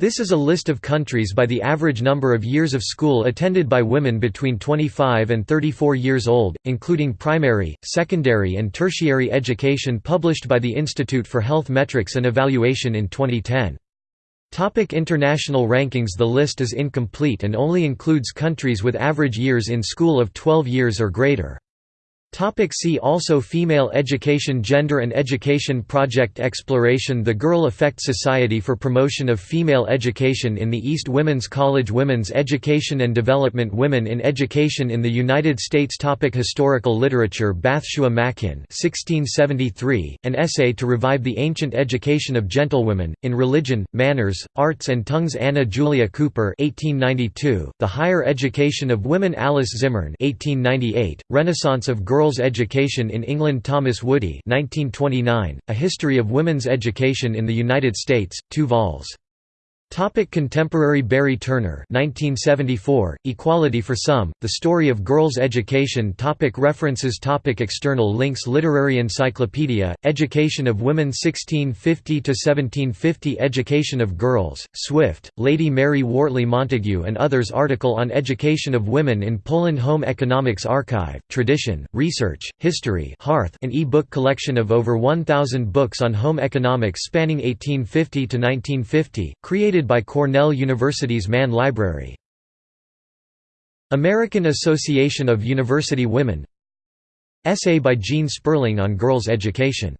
This is a list of countries by the average number of years of school attended by women between 25 and 34 years old, including primary, secondary and tertiary education published by the Institute for Health Metrics and Evaluation in 2010. Topic international rankings The list is incomplete and only includes countries with average years in school of 12 years or greater. Topic see also Female education Gender and Education Project Exploration The Girl Effect Society for Promotion of Female Education in the East Women's College Women's Education and Development Women in Education in the United States topic Historical literature Bathsua Makin 1673, An Essay to Revive the Ancient Education of Gentlewomen, in Religion, Manners, Arts and Tongues Anna Julia Cooper 1892, The Higher Education of Women Alice Zimmern 1898, Renaissance of Girls Girls' Education in England Thomas Woody 1929, A History of Women's Education in the United States, 2 vols. Topic contemporary Barry Turner 1974, Equality for Some, The Story of Girls' Education topic References topic External links Literary Encyclopedia, Education of Women 1650–1750 Education of Girls, Swift, Lady Mary Wortley Montagu and others Article on Education of Women in Poland Home Economics Archive, Tradition, Research, History Hearth an e-book collection of over 1,000 books on home economics spanning 1850 to 1950, by Cornell University's Mann Library. American Association of University Women Essay by Gene Sperling on girls' education